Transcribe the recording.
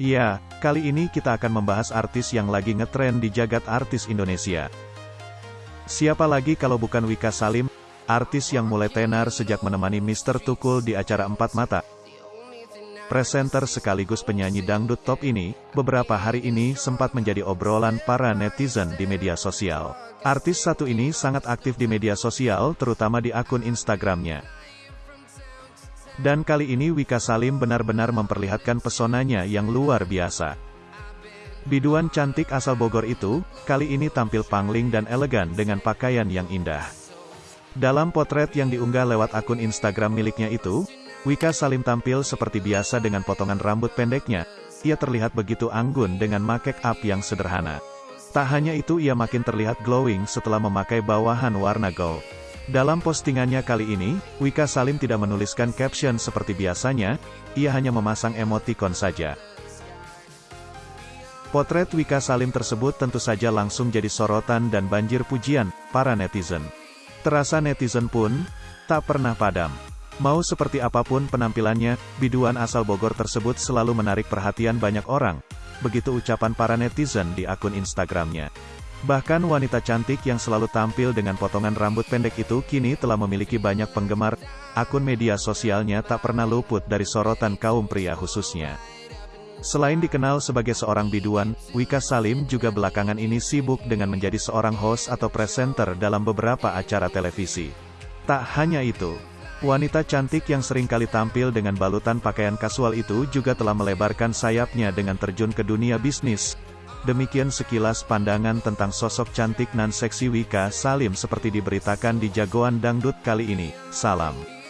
Iya, kali ini kita akan membahas artis yang lagi ngetren di jagat artis Indonesia. Siapa lagi kalau bukan Wika Salim, artis yang mulai tenar sejak menemani Mr. Tukul di acara Empat Mata. Presenter sekaligus penyanyi dangdut top ini, beberapa hari ini sempat menjadi obrolan para netizen di media sosial. Artis satu ini sangat aktif di media sosial terutama di akun Instagramnya. Dan kali ini Wika Salim benar-benar memperlihatkan pesonanya yang luar biasa. Biduan cantik asal Bogor itu, kali ini tampil pangling dan elegan dengan pakaian yang indah. Dalam potret yang diunggah lewat akun Instagram miliknya itu, Wika Salim tampil seperti biasa dengan potongan rambut pendeknya, ia terlihat begitu anggun dengan make up yang sederhana. Tak hanya itu ia makin terlihat glowing setelah memakai bawahan warna gold. Dalam postingannya kali ini, Wika Salim tidak menuliskan caption seperti biasanya, ia hanya memasang emoticon saja. Potret Wika Salim tersebut tentu saja langsung jadi sorotan dan banjir pujian para netizen. Terasa netizen pun tak pernah padam. Mau seperti apa pun penampilannya, biduan asal Bogor tersebut selalu menarik perhatian banyak orang. Begitu ucapan para netizen di akun Instagramnya. Bahkan wanita cantik yang selalu tampil dengan potongan rambut pendek itu kini telah memiliki banyak penggemar, akun media sosialnya tak pernah luput dari sorotan kaum pria khususnya. Selain dikenal sebagai seorang biduan, Wika Salim juga belakangan ini sibuk dengan menjadi seorang host atau presenter dalam beberapa acara televisi. Tak hanya itu, wanita cantik yang sering kali tampil dengan balutan pakaian kasual itu juga telah melebarkan sayapnya dengan terjun ke dunia bisnis, Demikian sekilas pandangan tentang sosok cantik nan seksi Wika Salim seperti diberitakan di Jagoan Dangdut kali ini. Salam.